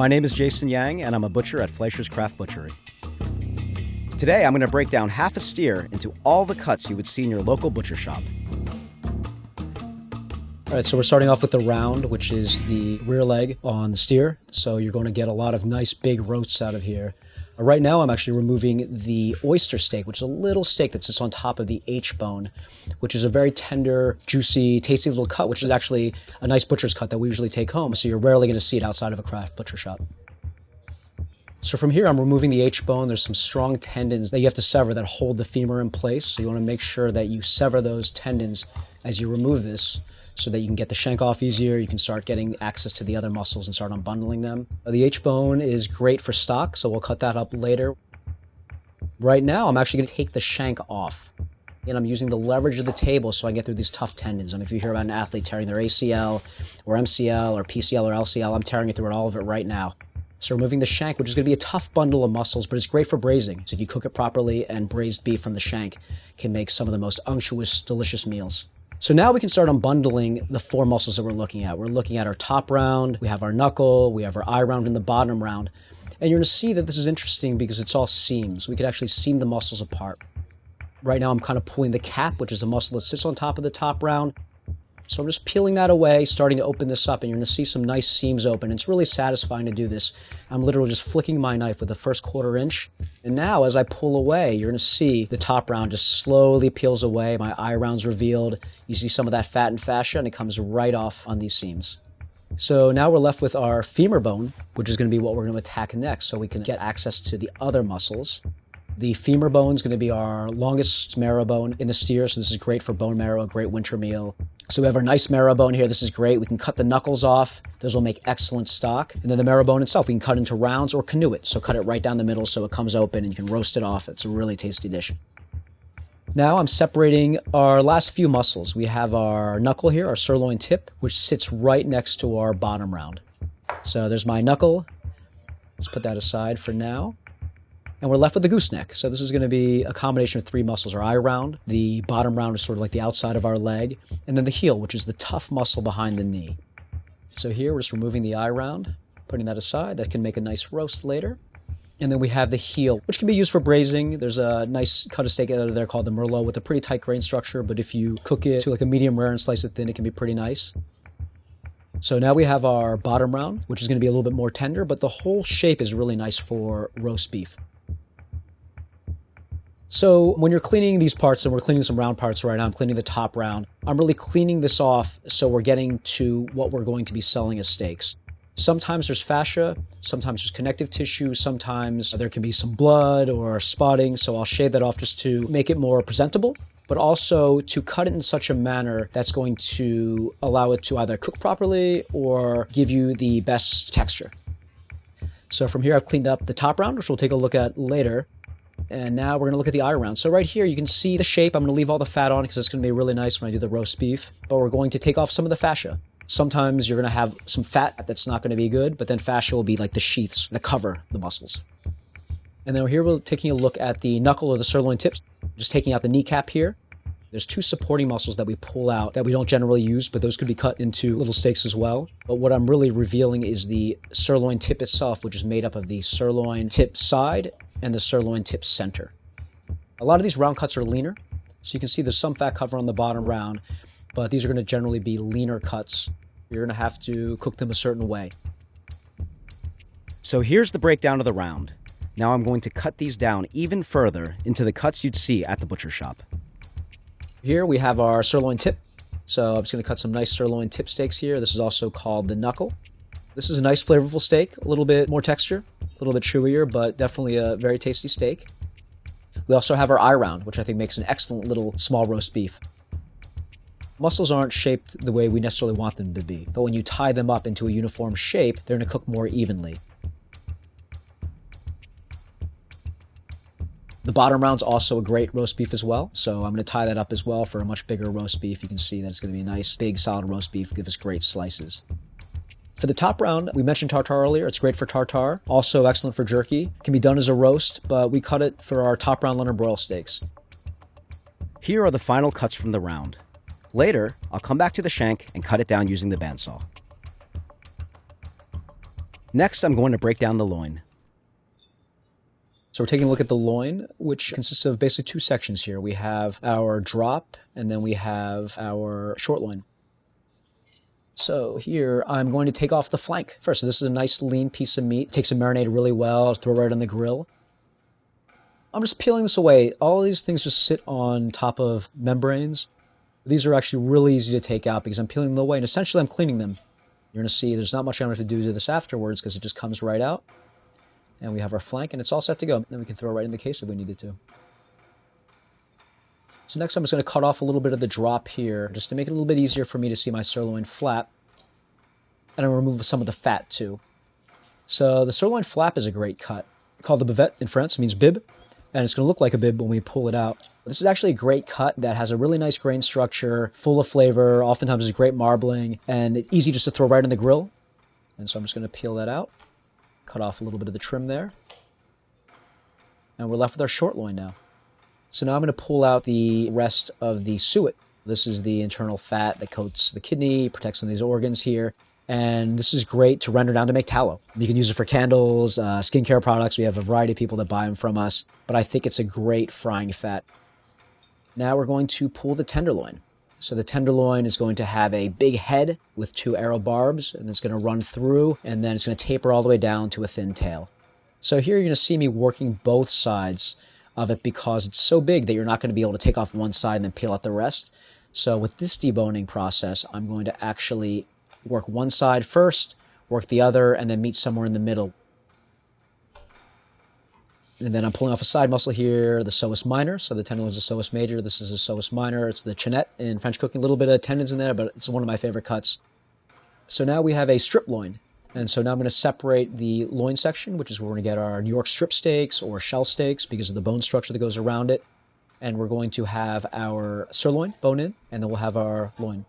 My name is Jason Yang, and I'm a butcher at Fleischer's Craft Butchery. Today, I'm going to break down half a steer into all the cuts you would see in your local butcher shop. All right, so we're starting off with the round, which is the rear leg on the steer. So you're going to get a lot of nice big roasts out of here. Uh, right now, I'm actually removing the oyster steak, which is a little steak that sits on top of the H bone, which is a very tender, juicy, tasty little cut, which is actually a nice butcher's cut that we usually take home. So you're rarely going to see it outside of a craft butcher shop. So from here, I'm removing the H bone. There's some strong tendons that you have to sever that hold the femur in place. So you want to make sure that you sever those tendons as you remove this so that you can get the shank off easier. You can start getting access to the other muscles and start unbundling them. The H bone is great for stock, so we'll cut that up later. Right now, I'm actually going to take the shank off. And I'm using the leverage of the table so I get through these tough tendons. I mean, if you hear about an athlete tearing their ACL or MCL or PCL or LCL, I'm tearing it through all of it right now. So removing the shank, which is going to be a tough bundle of muscles, but it's great for braising. So if you cook it properly and braised beef from the shank can make some of the most unctuous, delicious meals. So now we can start unbundling the four muscles that we're looking at. We're looking at our top round, we have our knuckle, we have our eye round, and the bottom round. And you're going to see that this is interesting because it's all seams. We could actually seam the muscles apart. Right now I'm kind of pulling the cap, which is a muscle that sits on top of the top round, so I'm just peeling that away, starting to open this up, and you're going to see some nice seams open. It's really satisfying to do this. I'm literally just flicking my knife with the first quarter inch. And now, as I pull away, you're going to see the top round just slowly peels away. My eye round's revealed. You see some of that fat and fascia, and it comes right off on these seams. So now we're left with our femur bone, which is going to be what we're going to attack next so we can get access to the other muscles. The femur bone is going to be our longest marrow bone in the steer, so this is great for bone marrow, a great winter meal. So we have our nice marrow bone here. This is great. We can cut the knuckles off. Those will make excellent stock. And then the marrow bone itself, we can cut into rounds or canoe it. So cut it right down the middle so it comes open and you can roast it off. It's a really tasty dish. Now I'm separating our last few muscles. We have our knuckle here, our sirloin tip, which sits right next to our bottom round. So there's my knuckle. Let's put that aside for now and we're left with the gooseneck. So this is going to be a combination of three muscles. Our eye round, the bottom round is sort of like the outside of our leg, and then the heel, which is the tough muscle behind the knee. So here we're just removing the eye round, putting that aside. That can make a nice roast later. And then we have the heel, which can be used for braising. There's a nice cut of steak out of there called the Merlot with a pretty tight grain structure, but if you cook it to like a medium rare and slice it thin, it can be pretty nice. So now we have our bottom round, which is going to be a little bit more tender, but the whole shape is really nice for roast beef. So when you're cleaning these parts, and we're cleaning some round parts right now, I'm cleaning the top round. I'm really cleaning this off so we're getting to what we're going to be selling as steaks. Sometimes there's fascia, sometimes there's connective tissue, sometimes there can be some blood or spotting, so I'll shave that off just to make it more presentable, but also to cut it in such a manner that's going to allow it to either cook properly or give you the best texture. So from here I've cleaned up the top round, which we'll take a look at later. And now we're going to look at the eye round. So right here, you can see the shape. I'm going to leave all the fat on because it's going to be really nice when I do the roast beef. But we're going to take off some of the fascia. Sometimes you're going to have some fat that's not going to be good, but then fascia will be like the sheaths that cover the muscles. And then here we're taking a look at the knuckle or the sirloin tips, just taking out the kneecap here. There's two supporting muscles that we pull out that we don't generally use, but those could be cut into little steaks as well. But what I'm really revealing is the sirloin tip itself, which is made up of the sirloin tip side and the sirloin tip center. A lot of these round cuts are leaner, so you can see there's some fat cover on the bottom round, but these are going to generally be leaner cuts. You're going to have to cook them a certain way. So here's the breakdown of the round. Now I'm going to cut these down even further into the cuts you'd see at the butcher shop. Here we have our sirloin tip. So I'm just going to cut some nice sirloin tip steaks here. This is also called the knuckle. This is a nice flavorful steak, a little bit more texture, little bit chewier, but definitely a very tasty steak. We also have our eye round, which I think makes an excellent little small roast beef. Muscles aren't shaped the way we necessarily want them to be, but when you tie them up into a uniform shape, they're going to cook more evenly. The bottom round's also a great roast beef as well, so I'm going to tie that up as well for a much bigger roast beef. You can see that it's going to be a nice, big, solid roast beef, give us great slices. For the top round, we mentioned tartar earlier. It's great for tartar. Also excellent for jerky. Can be done as a roast, but we cut it for our top round London broil steaks. Here are the final cuts from the round. Later, I'll come back to the shank and cut it down using the bandsaw. Next, I'm going to break down the loin. So we're taking a look at the loin, which consists of basically two sections here. We have our drop, and then we have our short loin. So here I'm going to take off the flank first. So this is a nice lean piece of meat. Takes a marinade really well. Throw it right on the grill. I'm just peeling this away. All these things just sit on top of membranes. These are actually really easy to take out because I'm peeling them away and essentially I'm cleaning them. You're going to see there's not much I'm going to have to do to this afterwards because it just comes right out. And we have our flank and it's all set to go. Then we can throw it right in the case if we needed to. So next I'm just going to cut off a little bit of the drop here just to make it a little bit easier for me to see my sirloin flap. And I'm gonna remove some of the fat too. So the sirloin flap is a great cut. Called the bavette in France, means bib and it's going to look like a bib when we pull it out. This is actually a great cut that has a really nice grain structure, full of flavor, oftentimes is great marbling, and easy just to throw right in the grill. And so I'm just going to peel that out, cut off a little bit of the trim there. And we're left with our short loin now. So now I'm going to pull out the rest of the suet. This is the internal fat that coats the kidney, protects some of these organs here and this is great to render down to make tallow. You can use it for candles, uh, skincare products. We have a variety of people that buy them from us, but I think it's a great frying fat. Now we're going to pull the tenderloin. So the tenderloin is going to have a big head with two arrow barbs, and it's going to run through, and then it's going to taper all the way down to a thin tail. So here you're going to see me working both sides of it because it's so big that you're not going to be able to take off one side and then peel out the rest. So with this deboning process, I'm going to actually work one side first, work the other, and then meet somewhere in the middle. And then I'm pulling off a side muscle here, the psoas minor. So the tendon is a psoas major. This is a psoas minor. It's the chainette in French cooking. A little bit of tendons in there, but it's one of my favorite cuts. So now we have a strip loin. And so now I'm going to separate the loin section, which is where we're going to get our New York strip steaks or shell steaks because of the bone structure that goes around it. And we're going to have our sirloin bone in, and then we'll have our loin.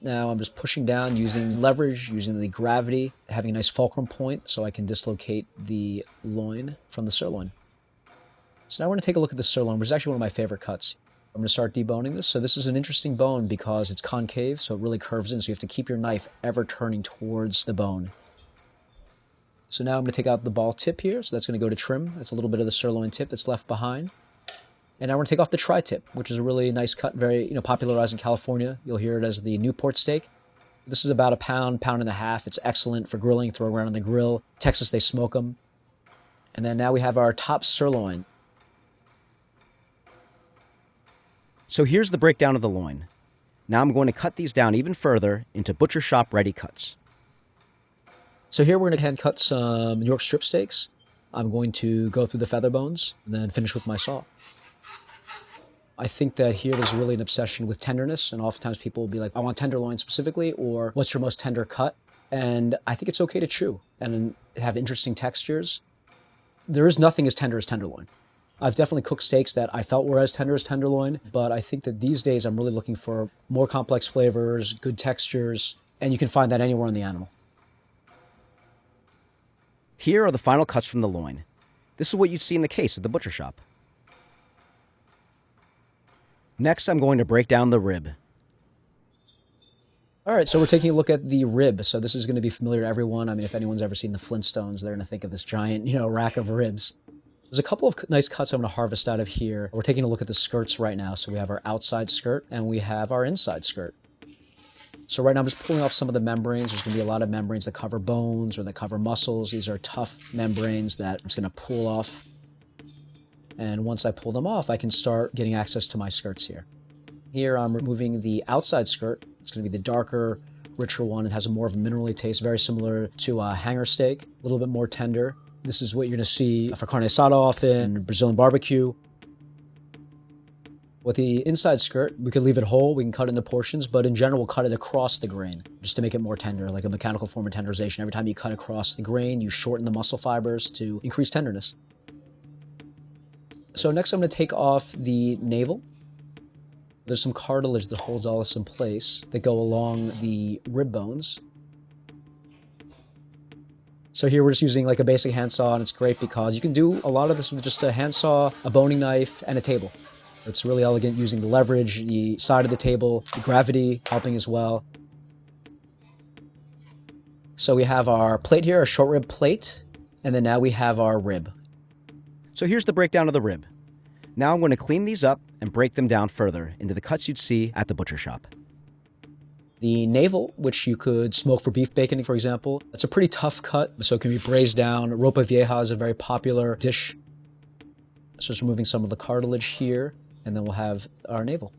Now I'm just pushing down using leverage, using the gravity, having a nice fulcrum point so I can dislocate the loin from the sirloin. So now we're going to take a look at the sirloin, which is actually one of my favorite cuts. I'm going to start deboning this. So this is an interesting bone because it's concave, so it really curves in, so you have to keep your knife ever turning towards the bone. So now I'm going to take out the ball tip here, so that's going to go to trim. That's a little bit of the sirloin tip that's left behind. And now we're going to take off the tri-tip, which is a really nice cut, very you know popularized in California. You'll hear it as the Newport steak. This is about a pound, pound and a half. It's excellent for grilling, throw around on the grill. Texas, they smoke them. And then now we have our top sirloin. So here's the breakdown of the loin. Now I'm going to cut these down even further into butcher shop ready cuts. So here we're going to hand cut some New York strip steaks. I'm going to go through the feather bones and then finish with my saw. I think that here there's really an obsession with tenderness, and oftentimes people will be like, I want tenderloin specifically, or what's your most tender cut? And I think it's okay to chew and have interesting textures. There is nothing as tender as tenderloin. I've definitely cooked steaks that I felt were as tender as tenderloin, but I think that these days I'm really looking for more complex flavors, good textures, and you can find that anywhere in the animal. Here are the final cuts from the loin. This is what you'd see in the case at the butcher shop. Next, I'm going to break down the rib. All right, so we're taking a look at the rib. So this is going to be familiar to everyone. I mean, if anyone's ever seen the Flintstones, they're going to think of this giant, you know, rack of ribs. There's a couple of nice cuts I'm going to harvest out of here. We're taking a look at the skirts right now. So we have our outside skirt and we have our inside skirt. So right now I'm just pulling off some of the membranes. There's going to be a lot of membranes that cover bones or that cover muscles. These are tough membranes that I'm just going to pull off and once I pull them off, I can start getting access to my skirts here. Here I'm removing the outside skirt. It's going to be the darker, richer one. It has a more of a minerally taste, very similar to a hanger steak, a little bit more tender. This is what you're going to see for carne asada often, Brazilian barbecue. With the inside skirt, we could leave it whole, we can cut into portions, but in general, we'll cut it across the grain just to make it more tender, like a mechanical form of tenderization. Every time you cut across the grain, you shorten the muscle fibers to increase tenderness. So next I'm going to take off the navel. There's some cartilage that holds all this in place that go along the rib bones. So here we're just using like a basic handsaw and it's great because you can do a lot of this with just a handsaw, a boning knife, and a table. It's really elegant using the leverage, the side of the table, the gravity helping as well. So we have our plate here, a short rib plate, and then now we have our rib. So here's the breakdown of the rib. Now I'm going to clean these up and break them down further into the cuts you'd see at the butcher shop. The navel, which you could smoke for beef bacon, for example, it's a pretty tough cut, so it can be braised down. Ropa vieja is a very popular dish. So just removing some of the cartilage here, and then we'll have our navel.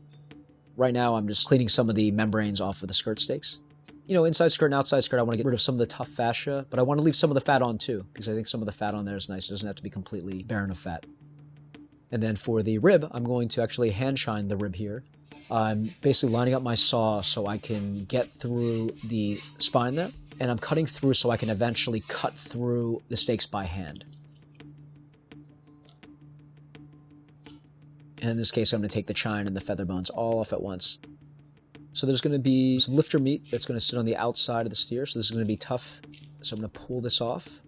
Right now, I'm just cleaning some of the membranes off of the skirt steaks. You know, inside skirt and outside skirt, I want to get rid of some of the tough fascia, but I want to leave some of the fat on too, because I think some of the fat on there is nice. It doesn't have to be completely barren of fat. And then for the rib, I'm going to actually hand chine the rib here. I'm basically lining up my saw so I can get through the spine there, and I'm cutting through so I can eventually cut through the steaks by hand. And in this case, I'm going to take the chine and the feather bones all off at once. So there's going to be some lifter meat that's going to sit on the outside of the steer, so this is going to be tough. So I'm going to pull this off.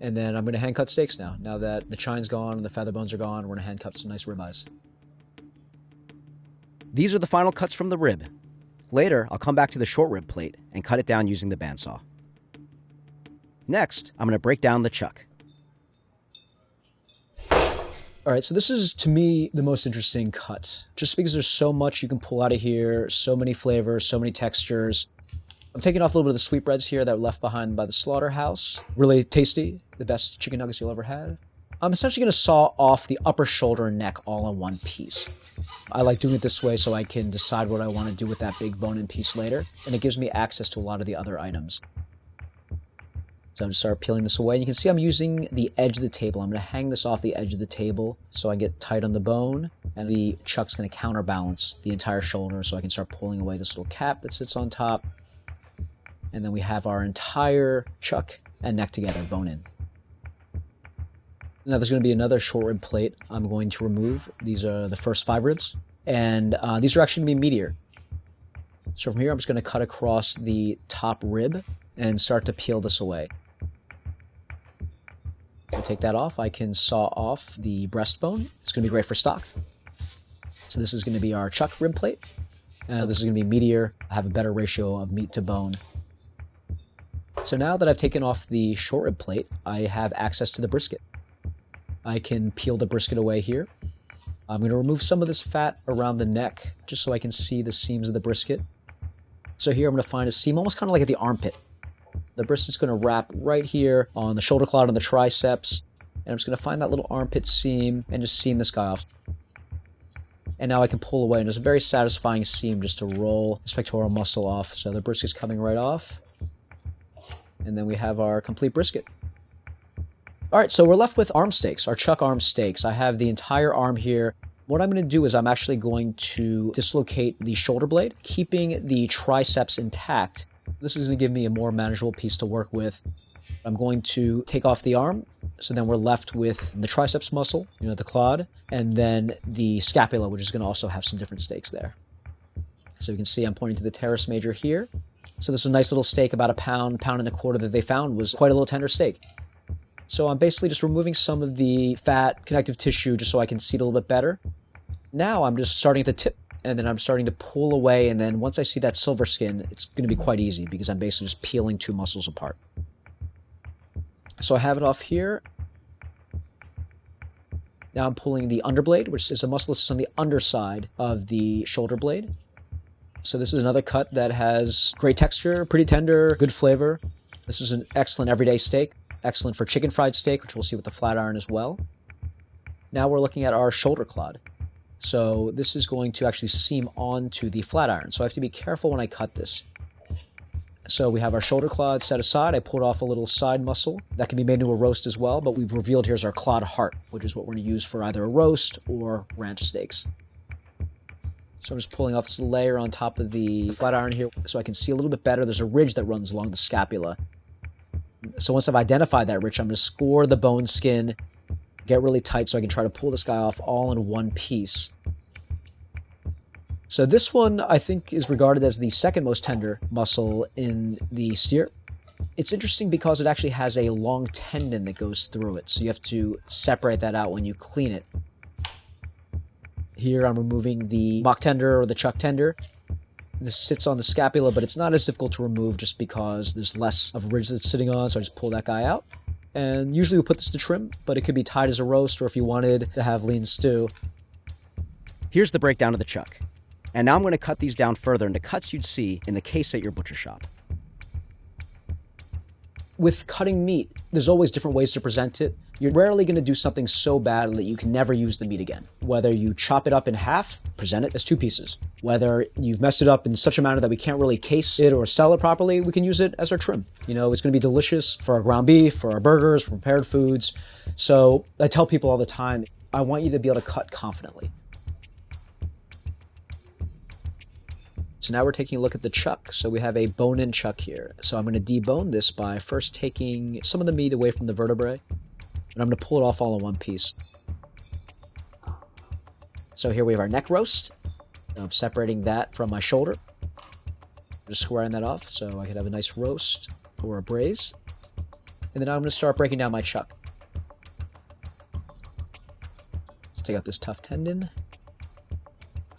And then I'm going to hand cut steaks now. Now that the chine's gone and the feather bones are gone, we're going to hand cut some nice ribeyes. These are the final cuts from the rib. Later, I'll come back to the short rib plate and cut it down using the bandsaw. Next, I'm going to break down the chuck. All right, so this is to me the most interesting cut, just because there's so much you can pull out of here, so many flavors, so many textures. I'm taking off a little bit of the sweetbreads here that were left behind by the slaughterhouse. Really tasty, the best chicken nuggets you'll ever have. I'm essentially going to saw off the upper shoulder and neck all in one piece. I like doing it this way so I can decide what I want to do with that big bone-in piece later, and it gives me access to a lot of the other items. So I'm going to start peeling this away. You can see I'm using the edge of the table. I'm going to hang this off the edge of the table so I get tight on the bone. And the chuck's going to counterbalance the entire shoulder so I can start pulling away this little cap that sits on top. And then we have our entire chuck and neck together, bone in. Now there's going to be another short rib plate I'm going to remove. These are the first five ribs. And uh, these are actually going to be meatier. So from here, I'm just going to cut across the top rib and start to peel this away. I take that off. I can saw off the breastbone. It's going to be great for stock. So this is going to be our chuck rib plate. Uh, this is going to be meatier, I have a better ratio of meat to bone. So now that I've taken off the short rib plate, I have access to the brisket. I can peel the brisket away here. I'm going to remove some of this fat around the neck just so I can see the seams of the brisket. So here I'm going to find a seam almost kind of like at the armpit. The brisket's going to wrap right here on the shoulder clod on the triceps. And I'm just going to find that little armpit seam and just seam this guy off. And now I can pull away, and it's a very satisfying seam just to roll the pectoral muscle off. So the brisket's coming right off. And then we have our complete brisket. All right, so we're left with arm steaks, our chuck arm steaks. I have the entire arm here. What I'm going to do is I'm actually going to dislocate the shoulder blade, keeping the triceps intact. This is going to give me a more manageable piece to work with. I'm going to take off the arm, so then we're left with the triceps muscle, you know, the clod, and then the scapula, which is going to also have some different steaks there. So you can see I'm pointing to the teres major here. So this is a nice little steak, about a pound, pound and a quarter that they found was quite a little tender steak. So I'm basically just removing some of the fat connective tissue just so I can see it a little bit better. Now I'm just starting at the tip and then I'm starting to pull away and then once I see that silver skin, it's going to be quite easy because I'm basically just peeling two muscles apart. So I have it off here. Now I'm pulling the underblade, which is a muscle that's on the underside of the shoulder blade. So this is another cut that has great texture, pretty tender, good flavor. This is an excellent everyday steak. Excellent for chicken fried steak, which we'll see with the flat iron as well. Now we're looking at our shoulder clod. So this is going to actually seam onto the flat iron. So I have to be careful when I cut this. So we have our shoulder clod set aside. I pulled off a little side muscle. That can be made into a roast as well, but we've revealed here's our clod heart, which is what we're going to use for either a roast or ranch steaks. So I'm just pulling off this layer on top of the flat iron here so I can see a little bit better. There's a ridge that runs along the scapula. So once I've identified that rich, I'm going to score the bone skin, get really tight so I can try to pull this guy off all in one piece. So this one, I think, is regarded as the second most tender muscle in the steer. It's interesting because it actually has a long tendon that goes through it, so you have to separate that out when you clean it. Here I'm removing the mock tender or the chuck tender. This sits on the scapula, but it's not as difficult to remove just because there's less of a ridge that's sitting on, so I just pull that guy out. And usually we put this to trim, but it could be tied as a roast or if you wanted to have lean stew. Here's the breakdown of the chuck. And now I'm going to cut these down further into cuts you'd see in the case at your butcher shop. With cutting meat, there's always different ways to present it. You're rarely going to do something so bad that you can never use the meat again. Whether you chop it up in half, present it as two pieces. Whether you've messed it up in such a manner that we can't really case it or sell it properly, we can use it as our trim. You know, it's going to be delicious for our ground beef, for our burgers, prepared foods. So I tell people all the time, I want you to be able to cut confidently. So now we're taking a look at the chuck. So we have a bone-in chuck here. So I'm going to debone this by first taking some of the meat away from the vertebrae, and I'm going to pull it off all in one piece. So here we have our neck roast. I'm separating that from my shoulder. Just squaring that off so I can have a nice roast or a braise. And then I'm going to start breaking down my chuck. Let's take out this tough tendon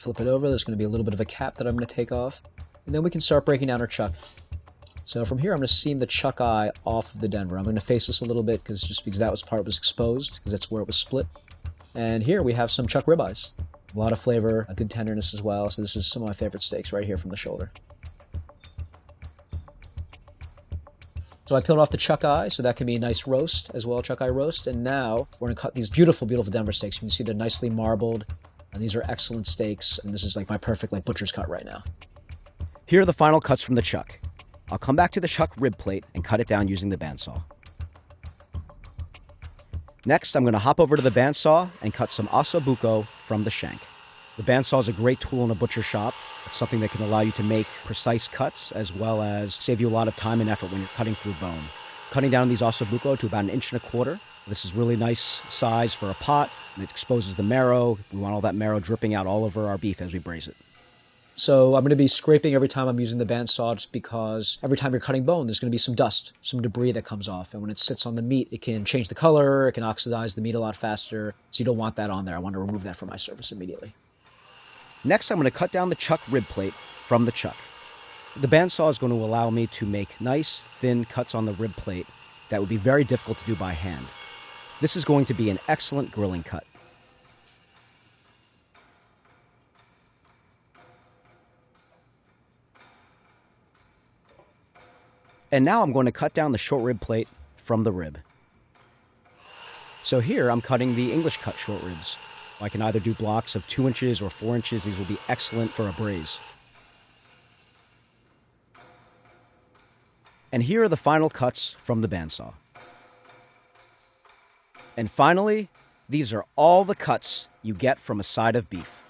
flip it over. There's going to be a little bit of a cap that I'm going to take off. And then we can start breaking down our chuck. So from here, I'm going to seam the chuck eye off of the Denver. I'm going to face this a little bit because just because that was part was exposed, because that's where it was split. And here we have some chuck ribeyes. A lot of flavor, a good tenderness as well. So this is some of my favorite steaks right here from the shoulder. So I peeled off the chuck eye, so that can be a nice roast as well, chuck eye roast. And now we're gonna cut these beautiful, beautiful Denver steaks. You can see they're nicely marbled. And these are excellent steaks, and this is like my perfect like butcher's cut right now. Here are the final cuts from the chuck. I'll come back to the chuck rib plate and cut it down using the bandsaw. Next, I'm going to hop over to the bandsaw and cut some osso buco from the shank. The bandsaw is a great tool in a butcher shop. It's something that can allow you to make precise cuts as well as save you a lot of time and effort when you're cutting through bone. Cutting down these osso buco to about an inch and a quarter. This is really nice size for a pot it exposes the marrow. We want all that marrow dripping out all over our beef as we braise it. So I'm going to be scraping every time I'm using the bandsaw just because every time you're cutting bone, there's going to be some dust, some debris that comes off. And when it sits on the meat, it can change the color, it can oxidize the meat a lot faster. So you don't want that on there. I want to remove that from my surface immediately. Next, I'm going to cut down the chuck rib plate from the chuck. The bandsaw is going to allow me to make nice, thin cuts on the rib plate that would be very difficult to do by hand. This is going to be an excellent grilling cut. And now I'm going to cut down the short rib plate from the rib. So here I'm cutting the English cut short ribs. I can either do blocks of 2 inches or 4 inches. These will be excellent for a braise. And here are the final cuts from the bandsaw. And finally, these are all the cuts you get from a side of beef.